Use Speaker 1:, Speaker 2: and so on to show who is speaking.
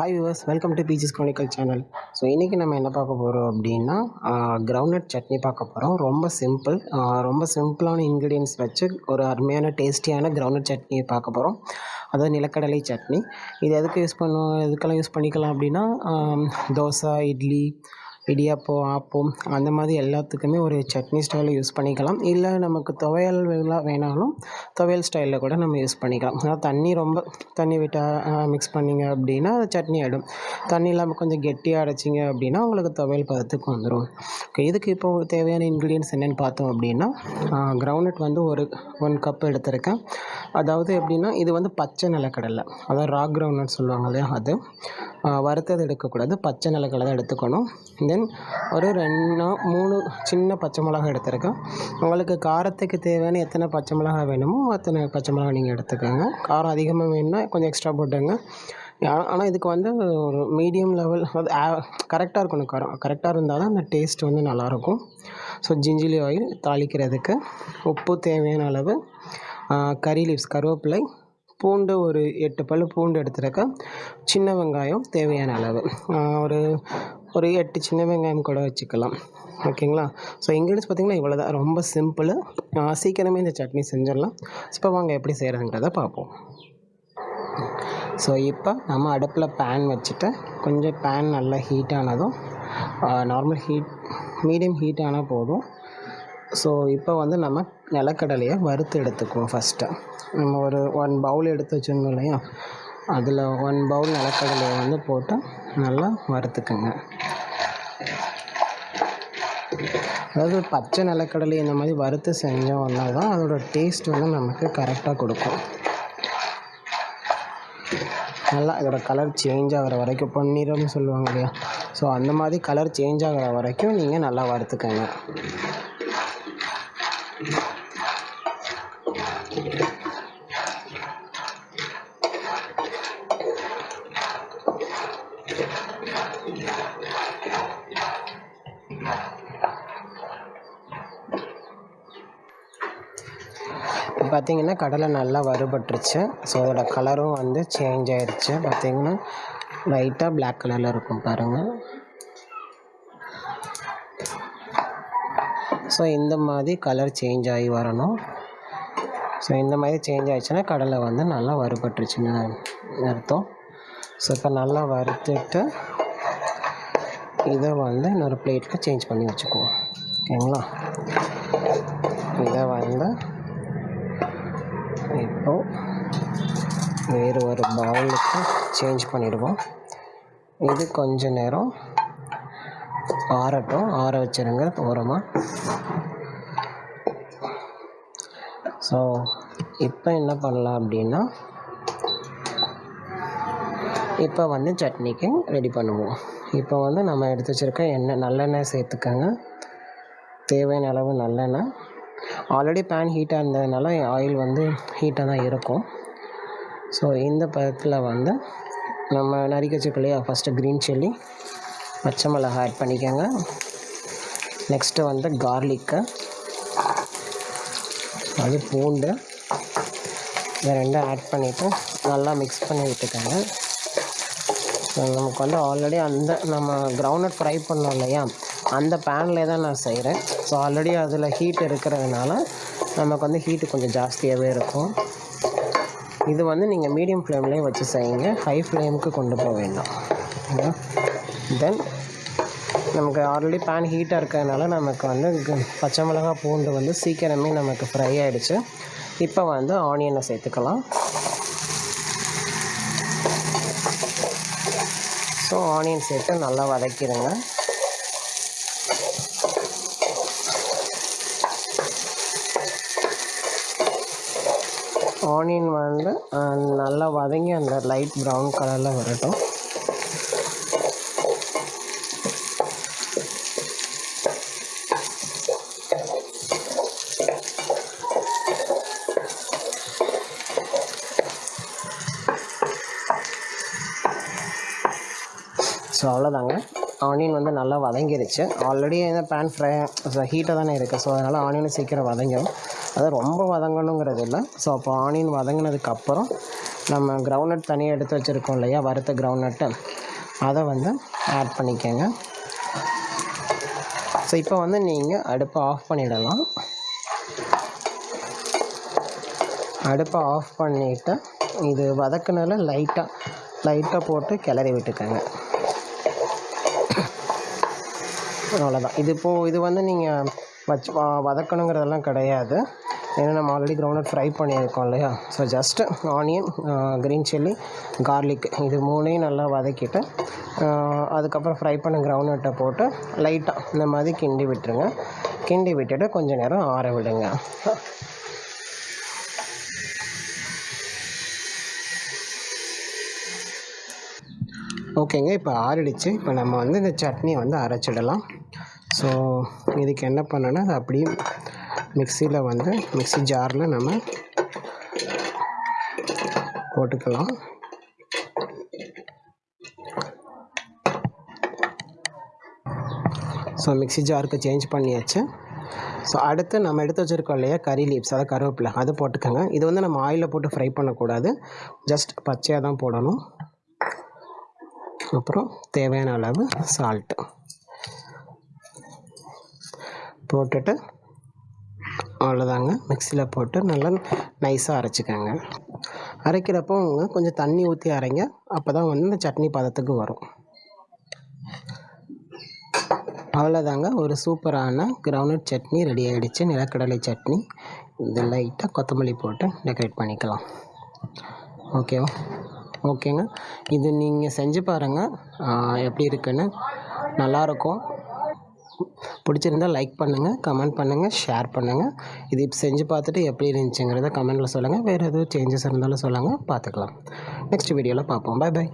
Speaker 1: Hi viewers welcome to peaches chronicle channel so இன்றைக்கி நம்ம என்ன பார்க்க போகிறோம் அப்படின்னா கிரவுண்ட்நட் சட்னி பார்க்க போகிறோம் ரொம்ப சிம்பிள் ரொம்ப சிம்பிளான இன்க்ரீடியன்ஸ் வச்சு ஒரு அருமையான டேஸ்டியான கிரவுண்ட்நட் சட்னியை பார்க்க போகிறோம் அதாவது நிலக்கடலை சட்னி. இது எதுக்கு யூஸ் பண்ணுவோம் எதுக்கெல்லாம் யூஸ் பண்ணிக்கலாம் அப்படின்னா தோசை இட்லி இடியாப்பம் ஆப்பம் அந்த மாதிரி எல்லாத்துக்குமே ஒரு சட்னி ஸ்டைலில் யூஸ் பண்ணிக்கலாம். இல்லை நமக்கு துவையல் வேணாலும் துவையல் ஸ்டைலில் கூட நம்ம யூஸ் பண்ணிக்கலாம். ஆனால் தண்ணி ரொம்ப தண்ணி விட்டால் மிக்ஸ் பண்ணிங்க அப்படின்னா சட்னி ஆகிடும் தண்ணி இல்லாமல் கொஞ்சம் கெட்டியாக அடைச்சிங்க அப்படின்னா உங்களுக்கு துவையல் பதத்துக்கு வந்துடும் ஓகே இதுக்கு இப்போ தேவையான இன்க்ரீடியன்ஸ் என்னென்னு பார்த்தோம் அப்படின்னா கிரவுண்ட்நட் வந்து ஒரு ஒன் கப் எடுத்திருக்கேன். அதாவது எப்படின்னா இது வந்து பச்சை நிலக்கடலை. அதாவது ராக் கிரவுண்ட்னு சொல்லுவாங்க இல்லையா அது. வறுத்தது எடுக்கக்கூடாது. பச்சை நிலக்கடலை தான் எடுத்துக்கணும். தென் ஒரு ரெண்டு மூணு சின்ன பச்சை மிளகாய் எடுத்திருக்கேன். உங்களுக்கு காரத்துக்கு தேவையான எத்தனை பச்சை மிளகாய் வேணுமோ அத்தனை பச்சை மிளகாய் நீங்கள் எடுத்துக்கோங்க. காரம் அதிகமாக வேணும்னா கொஞ்சம் எக்ஸ்ட்ரா போட்டுங்க ஆனால் இதுக்கு வந்து ஒரு மீடியம் லெவல் அது கரெக்டாக இருக்கணும் காரம். கரெக்டாக இருந்தால் தான் அந்த டேஸ்ட் வந்து நல்லாயிருக்கும். ஸோ ஜிஞ்சிலி ஆயில் தாளிக்கிறதுக்கு உப்பு தேவையான அளவு கறி லீவ்ஸ் கருவேப்பிலை பூண்டு ஒரு எட்டு பல் பூண்டு எடுத்துருக்கேன். சின்ன வெங்காயம் தேவையான அளவு. ஒரு ஒரு எட்டு சின்ன வெங்காயம் கூட வச்சுக்கலாம். ஓகேங்களா? ஸோ இன்க்ரீடியன்ஸ் பார்த்திங்கன்னா இவ்வளோ தான் ரொம்ப சிம்பிள் சீக்கிரமே இந்த சட்னி செஞ்சிடலாம். இப்போ வாங்க எப்படி செய்கிறதுங்கிறத பார்ப்போம். ஸோ இப்போ நம்ம அடுப்பில் பேன் வச்சுட்டு கொஞ்சம் பேன் நல்லா ஹீட் ஆனதும் நார்மல் ஹீட் மீடியம் ஹீட் ஆனால் போதும். ஸோ இப்போ வந்து நம்ம நிலக்கடலையை வறுத்து எடுத்துக்குவோம் ஃபஸ்ட்டு நம்ம ஒரு ஒன் பவுல் எடுத்து வச்சுருந்தோம் இல்லையா? அதில் ஒன் பவுல் நிலக்கடலையை வந்து போட்டு நல்லா வறுத்துக்குங்க. அதாவது பச்சை நிலக்கடலை இந்த மாதிரி வறுத்து செஞ்சோம்னா தான் அதோட டேஸ்ட் வந்து நமக்கு கரெக்டாக கொடுக்கும். நல்லா இதோடய கலர் சேஞ்ச் ஆகிற வரைக்கும் பொன்னிறம்னு சொல்லுவாங்க இல்லையா? ஸோ அந்த மாதிரி கலர் சேஞ்ச் ஆகிற வரைக்கும் நீங்கள் நல்லா வறுத்துக்கங்க. பார்த்திங்கன்னா கடலை நல்லா வறுபட்டுருச்சு. ஸோ அதோடய கலரும் வந்து சேஞ்ச் ஆயிடுச்சு பார்த்திங்கன்னா லைட்டாக பிளாக் கலரில் இருக்கும் பாருங்கள் ஸோ இந்த மாதிரி கலர் சேஞ்ச் ஆகி வரணும். ஸோ இந்த மாதிரி சேஞ்ச் ஆயிடுச்சுன்னா கடலை வந்து நல்லா வறுபட்டுருச்சுன்னு அர்த்தம். ஸோ இப்போ நல்லா வறுத்துட்டு இதை வந்து இன்னொரு பிளேட்டில் சேஞ்ச் பண்ணி வச்சுக்குவோம். ஓகேங்களா? இதை வந்து இப்போ வேறு ஒரு பவுலுக்கு சேஞ்ச் பண்ணிடுவோம். இது கொஞ்ச நேரம் ஆறட்டும். ஆற வச்சிருங்க ஓரமாக ஸோ இப்போ என்ன பண்ணலாம் அப்படின்னா இப்போ வந்து சட்னிக்கு ரெடி பண்ணுவோம். இப்போ வந்து நம்ம எடுத்து வச்சுருக்க எண்ணெய் நல்லெண்ணெய் சேர்த்துக்கோங்க. தேவையான அளவு நல்லெண்ணெய். ஆல்ரெடி பேன் ஹீட்டாக இருந்ததுனால ஆயில் வந்து ஹீட்டாக தான் இருக்கும். ஸோ இந்த பதத்தில் வந்து நம்ம நறுக்கி வச்சுக்கலையா ஃபஸ்ட்டு க்ரீன் சில்லி பச்சை மிளகாய் ஆட் பண்ணிக்கோங்க. நெக்ஸ்ட்டு வந்து கார்லிக்கு அது பூண்டு. இதை ரெண்டும் ஆட் பண்ணிவிட்டு நல்லா மிக்ஸ் பண்ணி விட்டுக்கோங்க. நமக்கு வந்து ஆல்ரெடி அந்த நம்ம கிரவுண்ட்நட் ஃப்ரை பண்ணோம் இல்லையா? அந்த பேனில் தான் நான் செய்கிறேன் ஸோ ஆல்ரெடி அதில் ஹீட் இருக்கிறதுனால நமக்கு வந்து ஹீட்டு கொஞ்சம் ஜாஸ்தியாகவே இருக்கும். இது வந்து நீங்கள் மீடியம் ஃப்ளேம்லேயே வச்சு செய்யுங்க. ஹை ஃப்ளேமுக்கு கொண்டு போக வேண்டாம். தென் நமக்கு ஆல்ரெடி பேன் ஹீட்டாக இருக்கிறதுனால நமக்கு வந்து பச்சை மிளகா பூண்டு வந்து சீக்கிரமே நமக்கு ஃப்ரை ஆகிடுச்சு இப்போ வந்து ஆனியனை சேர்த்துக்கலாம். ஸோ ஆனியன் சேர்த்து நல்லா வதக்கிடுங்க. ஆனியன் வந்து நல்லா வதங்கி அந்த லைட் ப்ரௌன் கலரில் வரட்டும். ஸோ அவ்வளோதாங்க ஆனியன் வந்து நல்லா வதங்கிருச்சு. ஆல்ரெடி இந்த பேன் ஃப்ரை ஹீட்டாக தானே இருக்குது ஸோ அதனால் ஆனியனும் சீக்கிரம் வதங்கிடும் அது ரொம்ப வதங்கணுங்கிறது இல்லை ஸோ அப்போ ஆனியன் வதங்கினதுக்கப்புறம் நம்ம கிரவுண்ட்நட் தனியாக எடுத்து வச்சுருக்கோம் இல்லையா? வறுத்த கிரவுண்ட்நட்டு அதை வந்து ஆட் பண்ணிக்கோங்க. ஸோ இப்போ வந்து நீங்கள் அடுப்பை ஆஃப் பண்ணிடலாம். அடுப்பை ஆஃப் பண்ணிவிட்டு இது வதக்குனால லைட்டாக லைட்டாக போட்டு கிளறி விட்டுக்கோங்க. அவ்வளோதான் இது இப்போது இது வந்து நீங்கள் வச்சு வதக்கணுங்கிறதெல்லாம் கிடையாது. ஏன்னா நம்ம ஆல்ரெடி கிரவுண்ட் ஃப்ரை பண்ணியிருக்கோம் இல்லையா? So just onion green chilli garlic இது மூணையும் நல்லா வதக்கிட்டு uh, அதுக்கப்புறம் ஃப்ரை பண்ண கிரவுண்ட்நட்டை போட்டு லைட்டாக இந்த மாதிரி கிண்டி விட்டுருங்க. கிண்டி விட்டுட்டு கொஞ்சம் நேரம் ஆற விடுங்க. ஓகேங்க இப்போ ஆறிடுச்சு. இப்போ நம்ம வந்து இந்த சட்னியை வந்து அரைச்சிடலாம். ஸோ இதுக்கு என்ன பண்ணணும்னா அது அப்படியே மிக்சியில் வந்து மிக்ஸி ஜாரில் நம்ம போட்டுக்கலாம். ஸோ மிக்ஸி ஜாருக்கு சேஞ்ச் பண்ணியாச்சு. ஸோ அடுத்து நம்ம எடுத்து வச்சுருக்கோம் இல்லையா கறி லீவ்ஸ் அதாவது கருவேப்பிலை. அதை போட்டுக்கோங்க. இது வந்து நம்ம ஆயிலில் போட்டு ஃப்ரை பண்ணக்கூடாது. ஜஸ்ட் பச்சையாக தான் போடணும். அப்புறம் தேவையான அளவு சால்ட்டு போட்டுட்டு அவ்வளோதாங்க. மிக்சியில் போட்டு நல்லா நைஸாக அரைச்சிக்கோங்க. அரைக்கிறப்போ கொஞ்சம் தண்ணி ஊற்றி அரைங்க. அப்போ தான் வந்து இந்த சட்னி பதத்துக்கு வரும். அவ்வளோதாங்க. ஒரு சூப்பரான கிரவுண்ட் சட்னி ரெடி ஆகிடுச்சு நிலக்கடலை சட்னி. இது லைட்டாக கொத்தமல்லி போட்டு டெக்கரேட் பண்ணிக்கலாம். ஓகேவா ஓகேங்க இது நீங்கள் செஞ்சு பாருங்கள் எப்படி இருக்குன்னு? நல்லாயிருக்கும் பிடிச்சிருந்தா லைக் பண்ணுங்கள் கமெண்ட் பண்ணுங்கள் ஷேர் பண்ணுங்கள் இது இப்போ செஞ்சு பார்த்துட்டு எப்படி இருந்துச்சுங்கிறத கமெண்ட்டில் சொல்லுங்கள் வேறு எதுவும் சேஞ்சஸ் இருந்தாலும் சொல்லுங்கள் பார்த்துக்கலாம். நெக்ஸ்ட் வீடியோவில் பார்ப்போம். By by